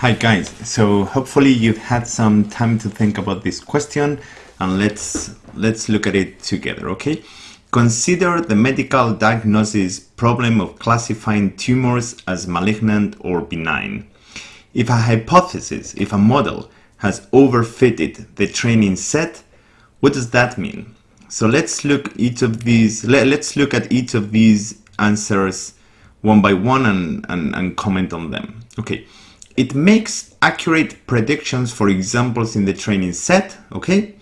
Hi guys, so hopefully you've had some time to think about this question and let's let's look at it together, okay? Consider the medical diagnosis problem of classifying tumors as malignant or benign. If a hypothesis, if a model has overfitted the training set, what does that mean? So let's look each of these let, us look at each of these answers one by one and, and, and comment on them. Okay. It makes accurate predictions for examples in the training set, okay?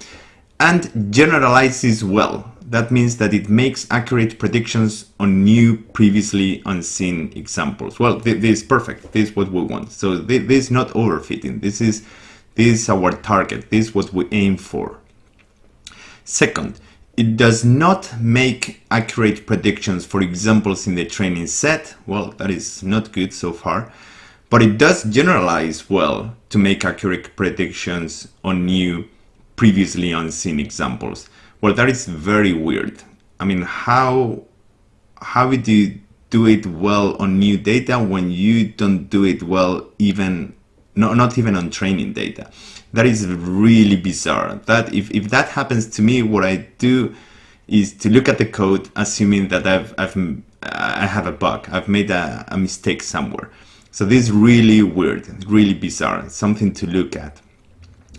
And generalizes well. That means that it makes accurate predictions on new, previously unseen examples. Well, th this is perfect. This is what we want. So th this is not overfitting. This is, this is our target. This is what we aim for. Second, it does not make accurate predictions for examples in the training set. Well, that is not good so far but it does generalize well to make accurate predictions on new, previously unseen examples. Well, that is very weird. I mean, how, how would you do it well on new data when you don't do it well even, no, not even on training data? That is really bizarre. That if, if that happens to me, what I do is to look at the code, assuming that I've, I've I have a bug, I've made a, a mistake somewhere. So this is really weird, really bizarre, something to look at.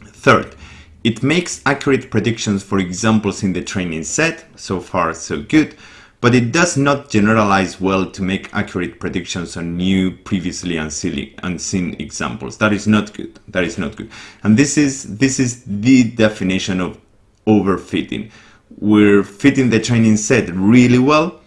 Third, it makes accurate predictions for examples in the training set, so far so good, but it does not generalize well to make accurate predictions on new, previously unseen examples. That is not good. That is not good. And this is this is the definition of overfitting. We're fitting the training set really well,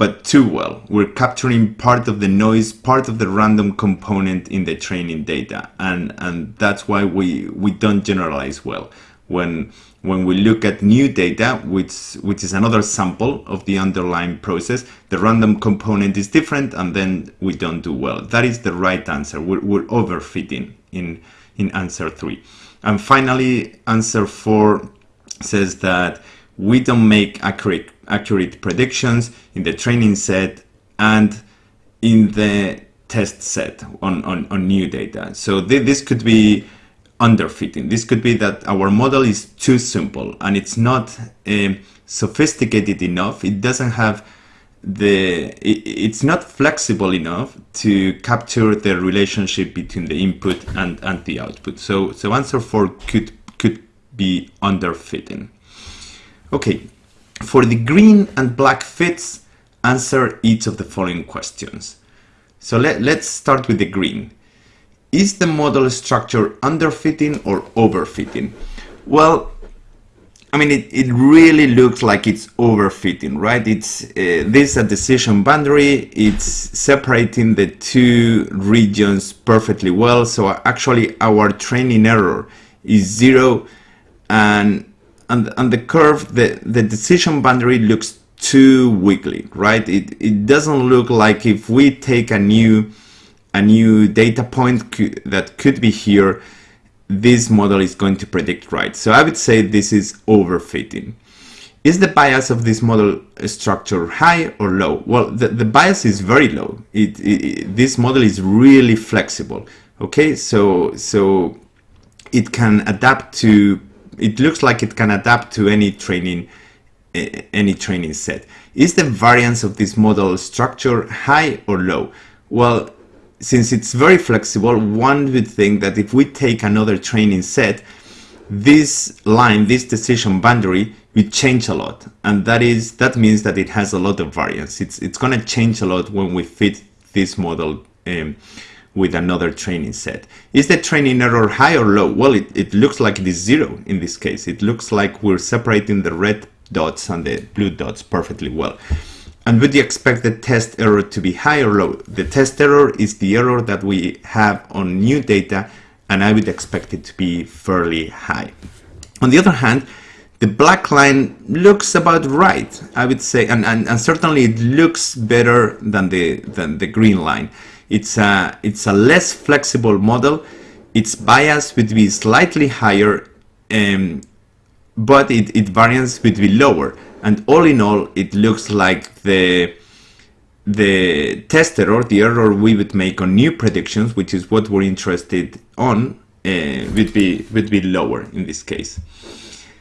but too well. We're capturing part of the noise, part of the random component in the training data. And, and that's why we, we don't generalize well. When, when we look at new data, which, which is another sample of the underlying process, the random component is different and then we don't do well. That is the right answer. We're, we're overfitting in, in answer three. And finally, answer four says that we don't make accurate accurate predictions in the training set and in the test set on, on, on new data. So th this could be underfitting. This could be that our model is too simple and it's not uh, sophisticated enough. It doesn't have the it, it's not flexible enough to capture the relationship between the input and, and the output. So so answer four could could be underfitting. Okay, for the green and black fits, answer each of the following questions. So let, let's start with the green. Is the model structure underfitting or overfitting? Well, I mean, it, it really looks like it's overfitting, right? It's uh, this a decision boundary. It's separating the two regions perfectly well. So actually our training error is zero and and, the curve, the, the decision boundary looks too wiggly, right? It, it doesn't look like if we take a new, a new data point that could be here, this model is going to predict right. So I would say this is overfitting. Is the bias of this model structure high or low? Well, the, the bias is very low. It, it, this model is really flexible. Okay, so so it can adapt to it looks like it can adapt to any training any training set. Is the variance of this model structure high or low? Well, since it's very flexible, one would think that if we take another training set, this line, this decision boundary will change a lot. And that is that means that it has a lot of variance. It's, it's going to change a lot when we fit this model um, with another training set. Is the training error high or low? Well, it, it looks like it is zero in this case. It looks like we're separating the red dots and the blue dots perfectly well. And would you expect the test error to be high or low? The test error is the error that we have on new data, and I would expect it to be fairly high. On the other hand, the black line looks about right, I would say, and, and, and certainly it looks better than the, than the green line. It's a, it's a less flexible model. Its bias would be slightly higher, um, but it, it variance would be lower. And all in all, it looks like the the test error, the error we would make on new predictions, which is what we're interested on, uh, would be would be lower in this case.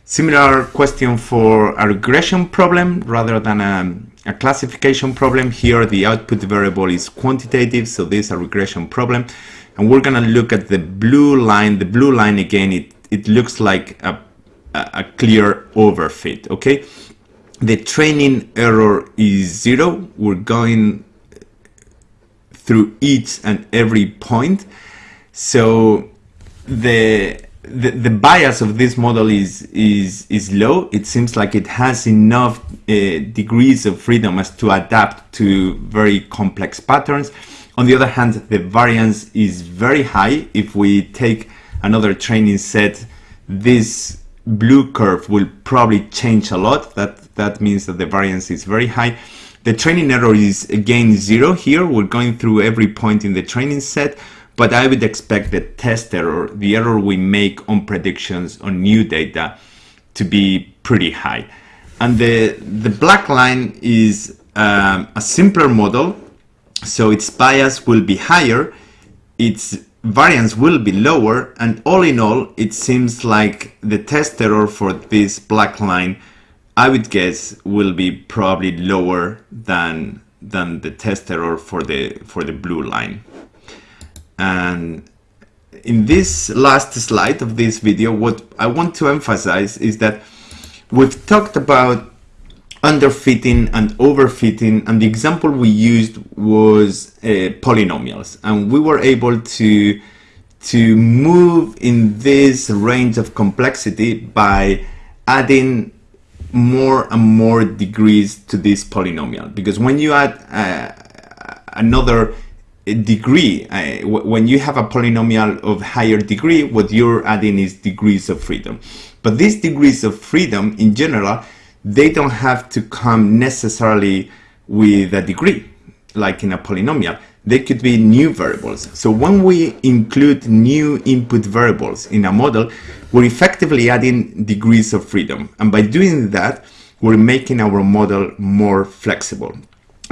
Similar question for a regression problem rather than a, a classification problem. Here the output variable is quantitative, so this is a regression problem. And we're gonna look at the blue line. The blue line again, it, it looks like a, a clear overfit, okay? The training error is zero. We're going through each and every point. So the the, the bias of this model is is is low. It seems like it has enough uh, degrees of freedom as to adapt to very complex patterns. On the other hand, the variance is very high. If we take another training set, this blue curve will probably change a lot. That that means that the variance is very high. The training error is again zero here. We're going through every point in the training set but I would expect the test error, the error we make on predictions on new data to be pretty high. And the, the black line is um, a simpler model, so its bias will be higher, its variance will be lower, and all in all, it seems like the test error for this black line, I would guess, will be probably lower than than the test error for the for the blue line. And in this last slide of this video, what I want to emphasize is that we've talked about underfitting and overfitting and the example we used was uh, polynomials. And we were able to to move in this range of complexity by adding more and more degrees to this polynomial. Because when you add uh, another degree. When you have a polynomial of higher degree, what you're adding is degrees of freedom. But these degrees of freedom in general, they don't have to come necessarily with a degree, like in a polynomial. They could be new variables. So when we include new input variables in a model, we're effectively adding degrees of freedom. And by doing that, we're making our model more flexible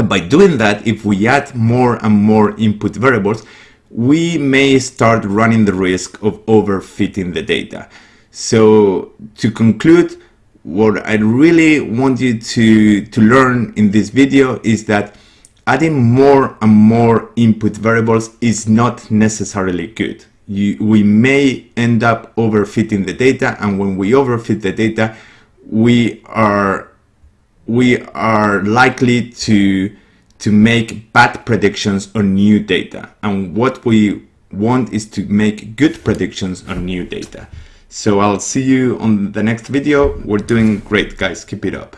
by doing that, if we add more and more input variables, we may start running the risk of overfitting the data. So to conclude, what I really want you to, to learn in this video is that adding more and more input variables is not necessarily good. You, we may end up overfitting the data and when we overfit the data, we are we are likely to to make bad predictions on new data. And what we want is to make good predictions on new data. So I'll see you on the next video. We're doing great, guys. Keep it up.